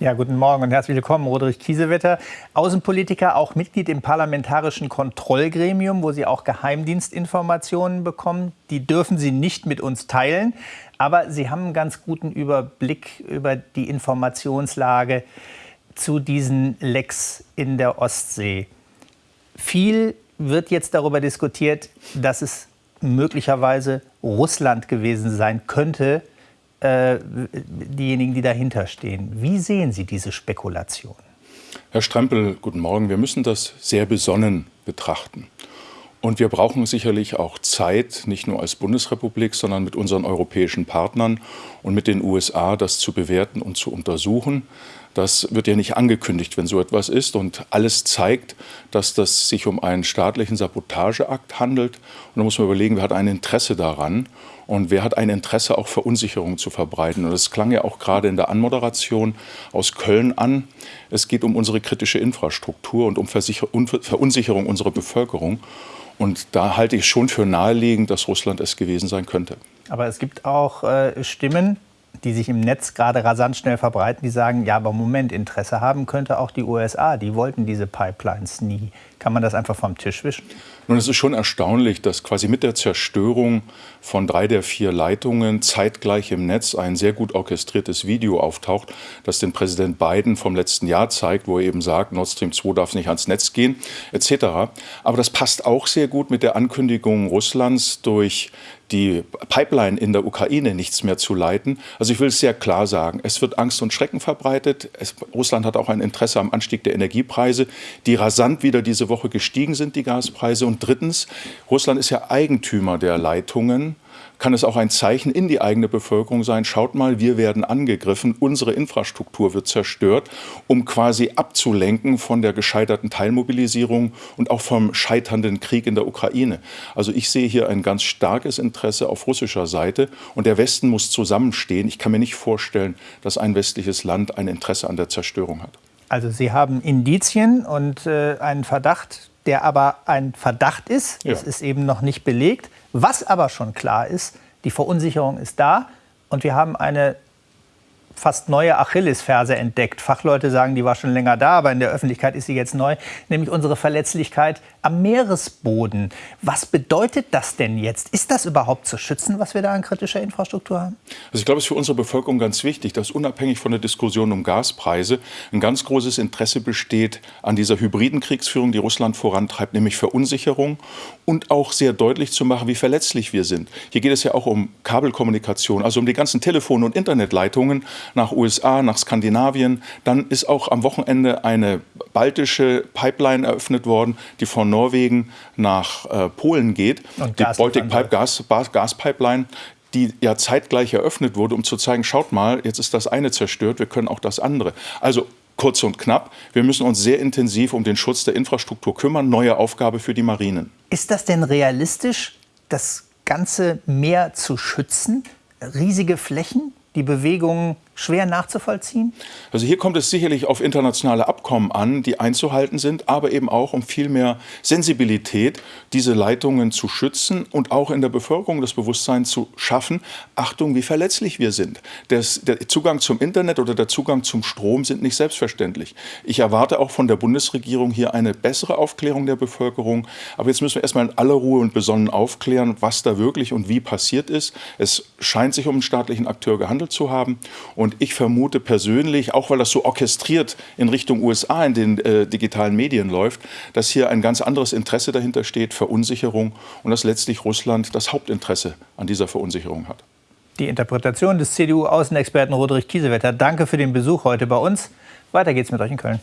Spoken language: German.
Ja, guten Morgen und herzlich willkommen, Roderich Kiesewetter, Außenpolitiker, auch Mitglied im Parlamentarischen Kontrollgremium, wo Sie auch Geheimdienstinformationen bekommen. Die dürfen Sie nicht mit uns teilen, aber Sie haben einen ganz guten Überblick über die Informationslage zu diesen Lecks in der Ostsee. Viel wird jetzt darüber diskutiert, dass es möglicherweise Russland gewesen sein könnte, äh, diejenigen, die dahinter stehen. Wie sehen Sie diese Spekulation? Herr Strempel, guten Morgen. Wir müssen das sehr besonnen betrachten. Und wir brauchen sicherlich auch Zeit, nicht nur als Bundesrepublik, sondern mit unseren europäischen Partnern und mit den USA, das zu bewerten und zu untersuchen. Das wird ja nicht angekündigt, wenn so etwas ist. Und alles zeigt, dass das sich um einen staatlichen Sabotageakt handelt. Und da muss man überlegen, wer hat ein Interesse daran und wer hat ein Interesse, auch Verunsicherung zu verbreiten. Und das klang ja auch gerade in der Anmoderation aus Köln an. Es geht um unsere kritische Infrastruktur und um Verunsicherung unserer Bevölkerung. Und da halte ich schon für naheliegend, dass Russland es gewesen sein könnte. Aber es gibt auch äh, Stimmen, die sich im Netz gerade rasant schnell verbreiten, die sagen, ja, aber Moment, Interesse haben könnte auch die USA. Die wollten diese Pipelines nie. Kann man das einfach vom Tisch wischen? Nun, es ist schon erstaunlich, dass quasi mit der Zerstörung von drei der vier Leitungen zeitgleich im Netz ein sehr gut orchestriertes Video auftaucht, das den Präsident Biden vom letzten Jahr zeigt, wo er eben sagt, Nord Stream 2 darf nicht ans Netz gehen, etc. Aber das passt auch sehr gut mit der Ankündigung Russlands durch die Pipeline in der Ukraine nichts mehr zu leiten. Also ich will es sehr klar sagen, es wird Angst und Schrecken verbreitet. Es, Russland hat auch ein Interesse am Anstieg der Energiepreise, die rasant wieder diese Woche gestiegen sind, die Gaspreise. Und drittens, Russland ist ja Eigentümer der Leitungen kann es auch ein Zeichen in die eigene Bevölkerung sein, schaut mal, wir werden angegriffen, unsere Infrastruktur wird zerstört, um quasi abzulenken von der gescheiterten Teilmobilisierung und auch vom scheiternden Krieg in der Ukraine. Also ich sehe hier ein ganz starkes Interesse auf russischer Seite und der Westen muss zusammenstehen. Ich kann mir nicht vorstellen, dass ein westliches Land ein Interesse an der Zerstörung hat. Also Sie haben Indizien und äh, einen Verdacht, der aber ein Verdacht ist. Es ist eben noch nicht belegt. Was aber schon klar ist, die Verunsicherung ist da und wir haben eine fast neue Achillesferse entdeckt. Fachleute sagen, die war schon länger da, aber in der Öffentlichkeit ist sie jetzt neu, nämlich unsere Verletzlichkeit am Meeresboden. Was bedeutet das denn jetzt? Ist das überhaupt zu schützen, was wir da an kritischer Infrastruktur haben? Also ich glaube, es ist für unsere Bevölkerung ganz wichtig, dass unabhängig von der Diskussion um Gaspreise ein ganz großes Interesse besteht an dieser hybriden Kriegsführung, die Russland vorantreibt, nämlich Verunsicherung und auch sehr deutlich zu machen, wie verletzlich wir sind. Hier geht es ja auch um Kabelkommunikation, also um die ganzen Telefon- und Internetleitungen nach USA, nach Skandinavien. Dann ist auch am Wochenende eine baltische Pipeline eröffnet worden, die von Norwegen nach äh, Polen geht. Und die Baltic Pipe Gas, Gas Pipeline die ja zeitgleich eröffnet wurde, um zu zeigen, schaut mal, jetzt ist das eine zerstört, wir können auch das andere. Also kurz und knapp, wir müssen uns sehr intensiv um den Schutz der Infrastruktur kümmern, neue Aufgabe für die Marinen. Ist das denn realistisch, das ganze Meer zu schützen? Riesige Flächen? die Bewegungen schwer nachzuvollziehen? Also hier kommt es sicherlich auf internationale Abkommen an, die einzuhalten sind, aber eben auch um viel mehr Sensibilität, diese Leitungen zu schützen und auch in der Bevölkerung das Bewusstsein zu schaffen, Achtung, wie verletzlich wir sind. Das, der Zugang zum Internet oder der Zugang zum Strom sind nicht selbstverständlich. Ich erwarte auch von der Bundesregierung hier eine bessere Aufklärung der Bevölkerung. Aber jetzt müssen wir erstmal in aller Ruhe und besonnen aufklären, was da wirklich und wie passiert ist. Es scheint sich um einen staatlichen Akteur gehandelt zu haben. Und ich vermute persönlich, auch weil das so orchestriert in Richtung USA in den äh, digitalen Medien läuft, dass hier ein ganz anderes Interesse dahinter steht, Verunsicherung und dass letztlich Russland das Hauptinteresse an dieser Verunsicherung hat. Die Interpretation des CDU-Außenexperten Roderich Kiesewetter. Danke für den Besuch heute bei uns. Weiter geht's mit euch in Köln.